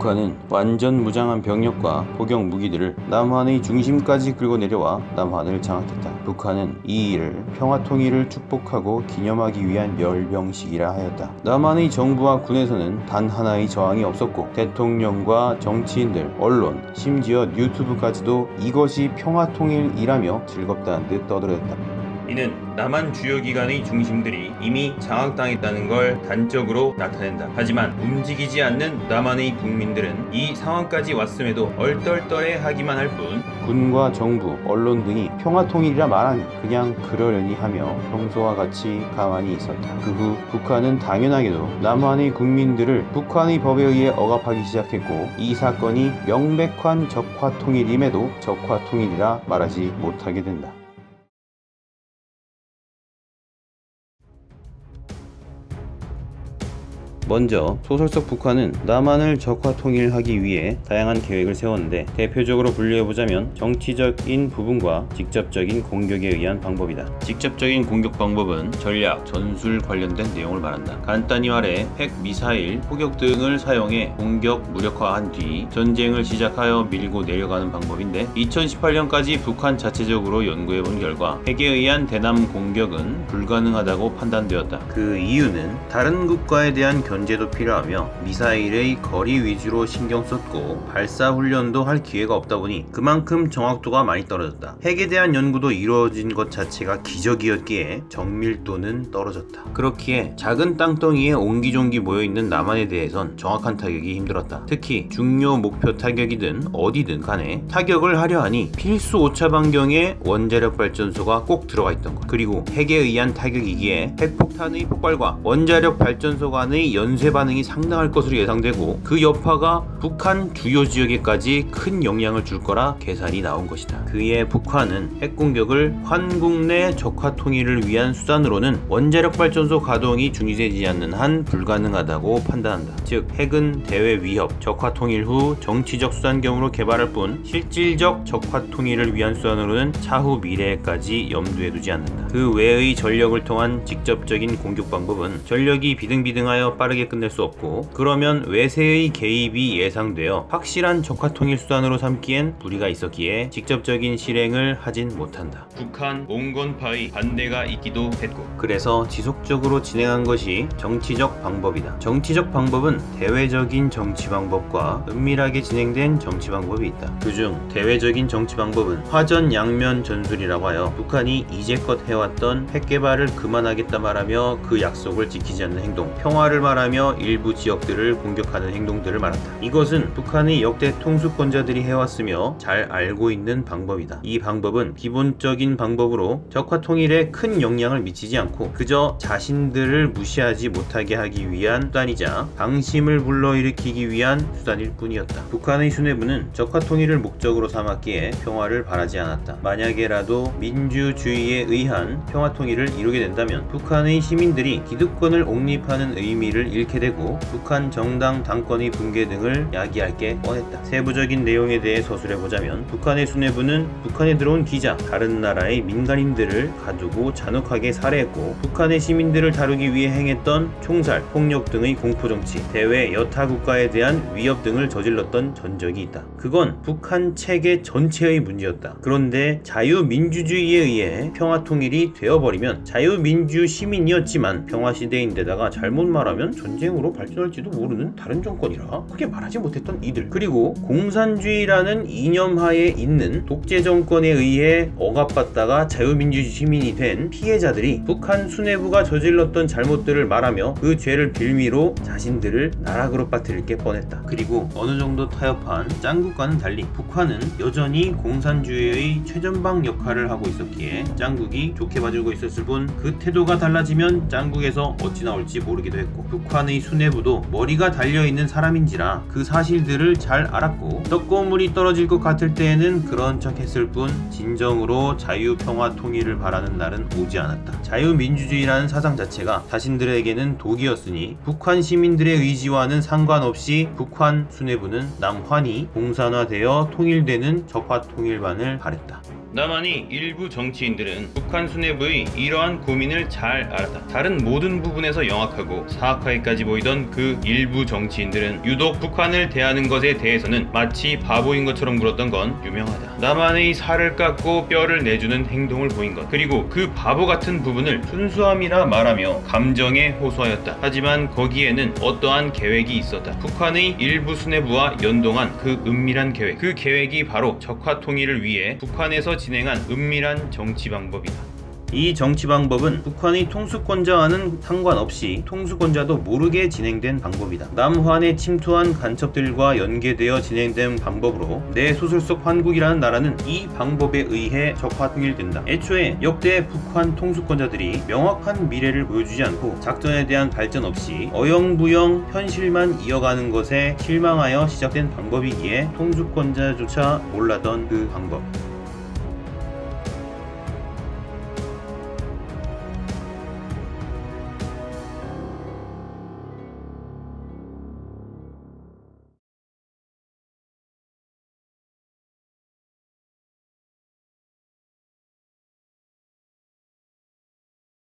북한은 완전 무장한 병력과 포격 무기들을 남한의 중심까지 끌고 내려와 남한을 장악했다. 북한은 이 일을 평화통일을 축복하고 기념하기 위한 열병식이라 하였다. 남한의 정부와 군에서는 단 하나의 저항이 없었고 대통령과 정치인들, 언론, 심지어 유튜브까지도 이것이 평화통일이라며 즐겁다는 듯 떠들었다. 이는 남한 주요 기관의 중심들이 이미 장악당했다는 걸 단적으로 나타낸다. 하지만 움직이지 않는 남한의 국민들은 이 상황까지 왔음에도 얼떨떨해 하기만 할 뿐 군과 정부, 언론 등이 평화통일이라 말하니 그냥 그러려니 하며 평소와 같이 가만히 있었다. 그 후 북한은 당연하게도 남한의 국민들을 북한의 법에 의해 억압하기 시작했고 이 사건이 명백한 적화통일임에도 적화통일이라 말하지 못하게 된다. 먼저 소설 속 북한은 남한을 적화 통일하기 위해 다양한 계획을 세웠는데 대표적으로 분류해보자면 정치적인 부분과 직접적인 공격에 의한 방법이다. 직접적인 공격 방법은 전략, 전술 관련된 내용을 말한다. 간단히 말해 핵, 미사일, 포격 등을 사용해 공격 무력화한 뒤 전쟁을 시작하여 밀고 내려가는 방법인데 2018년까지 북한 자체적으로 연구해본 결과 핵에 의한 대남 공격은 불가능하다고 판단되었다. 그 이유는 다른 국가에 대한 견 제도 필요하며 미사일의 거리 위주로 신경 썼고 발사 훈련도 할 기회가 없다 보니 그만큼 정확도가 많이 떨어졌다. 핵에 대한 연구도 이루어진 것 자체가 기적이었기에 정밀도는 떨어졌다. 그렇기에 작은 땅덩이에 옹기종기 모여있는 남한에 대해선 정확한 타격이 힘들었다. 특히 중요 목표 타격이든 어디든 간에 타격을 하려 하니 필수 오차 반경에 원자력 발전소가 꼭 들어가 있던 것. 그리고 핵에 의한 타격이기에 핵폭탄의 폭발과 원자력 발전소 간의 연쇄 반응이 상당할 것으로 예상되고 그 여파가 북한 주요 지역에까지 큰 영향을 줄 거라 계산이 나온 것이다. 그에 북한은 핵 공격을 환국 내 적화 통일을 위한 수단으로는 원자력 발전소 가동이 중지되지 않는 한 불가능하다고 판단한다. 즉 핵은 대외 위협, 적화 통일 후 정치적 수단경으로 개발할 뿐 실질적 적화 통일을 위한 수단으로는 차후 미래에까지 염두에 두지 않는다. 그 외의 전력을 통한 직접적인 공격 방법은 전력이 비등비등하여 빠르게 끝낼 수 없고 그러면 외세의 개입이 예상되어 확실한 적화 통일 수단으로 삼기엔 무리가 있었기에 직접적인 실행을 하진 못한다. 북한 몽건파의 반대가 있기도 했고 그래서 지속적으로 진행한 것이 정치적 방법이다. 정치적 방법은 대외적인 정치 방법과 은밀하게 진행된 정치 방법이 있다. 그중 대외적인 정치 방법은 화전 양면 전술이라고 하여 북한이 이제껏 해왔던 핵 개발을 그만하겠다 말하며 그 약속을 지키지 않는 행동, 평화를 말하 며 일부 지역들을 공격하는 행동들을 말한다. 이것은 북한의 역대 통수권자들이 해왔으며 잘 알고 있는 방법이다. 이 방법은 기본적인 방법으로 적화 통일에 큰 영향을 미치지 않고 그저 자신들을 무시하지 못하게 하기 위한 수단이자 방심을 불러일으키기 위한 수단일 뿐이었다. 북한의 수뇌부는 적화 통일을 목적으로 삼았기에 평화를 바라지 않았다. 만약에라도 민주주의에 의한 평화 통일을 이루게 된다면 북한의 시민들이 기득권을 옹립하는 의미를 잃게 되고 북한 정당 당권의 붕괴 등을 야기할 게 뻔했다. 세부적인 내용에 대해 서술해보자면 북한의 수뇌부는 북한에 들어온 기자, 다른 나라의 민간인들을 가두고 잔혹하게 살해했고 북한의 시민들을 다루기 위해 행했던 총살, 폭력 등의 공포정치, 대외 여타 국가에 대한 위협 등을 저질렀던 전적이 있다. 그건 북한 체계 전체의 문제였다. 그런데 자유민주주의에 의해 평화통일이 되어버리면 자유민주 시민이었지만 평화시대인데다가 잘못 말하면 전쟁으로 발전할지도 모르는 다른 정권이라 크게 말하지 못했던 이들 그리고 공산주의라는 이념 하에 있는 독재 정권에 의해 억압받다가 자유민주 시민이 된 피해자들이 북한 수뇌부가 저질렀던 잘못들을 말하며 그 죄를 빌미로 자신들을 나락으로 빠뜨릴 게 뻔했다. 그리고 어느 정도 타협한 짱국과는 달리 북한은 여전히 공산주의의 최전방 역할을 하고 있었기에 짱국이 좋게 봐주고 있었을 뿐 그 태도가 달라지면 짱국에서 어찌 나올지 모르기도 했고 북한의 수뇌부도 머리가 달려있는 사람인지라 그 사실들을 잘 알았고 떡고물이 떨어질 것 같을 때에는 그런 척 했을 뿐 진정으로 자유평화 통일을 바라는 날은 오지 않았다. 자유민주주의라는 사상 자체가 자신들에게는 독이었으니 북한 시민들의 의지와는 상관없이 북한 수뇌부는 남환이 공산화되어 통일되는 적화 통일반을 바랬다. 남한이 일부 정치인들은 북한 수뇌부의 이러한 고민을 잘 알았다. 다른 모든 부분에서 영악하고 사악하게까지 보이던 그 일부 정치인들은 유독 북한을 대하는 것에 대해서는 마치 바보인 것처럼 굴었던 건 유명하다. 남한의 살을 깎고 뼈를 내주는 행동을 보인 것 그리고 그 바보 같은 부분을 순수함이라 말하며 감정에 호소하였다. 하지만 거기에는 어떠한 계획이 있었다. 북한의 일부 수뇌부와 연동한 그 은밀한 계획 그 계획이 바로 적화 통일을 위해 북한에서 진행한 은밀한 정치 방법이다. 이 정치 방법은 북한의 통수권자와는 상관없이 통수권자도 모르게 진행된 방법이다. 남한에 침투한 간첩들과 연계되어 진행된 방법으로 내 소설 속 한국이라는 나라는 이 방법에 의해 적화 통일된다. 애초에 역대 북한 통수권자들이 명확한 미래를 보여주지 않고 작전에 대한 발전 없이 어영부영 현실만 이어가는 것에 실망하여 시작된 방법이기에 통수권자조차 몰랐던 그 방법.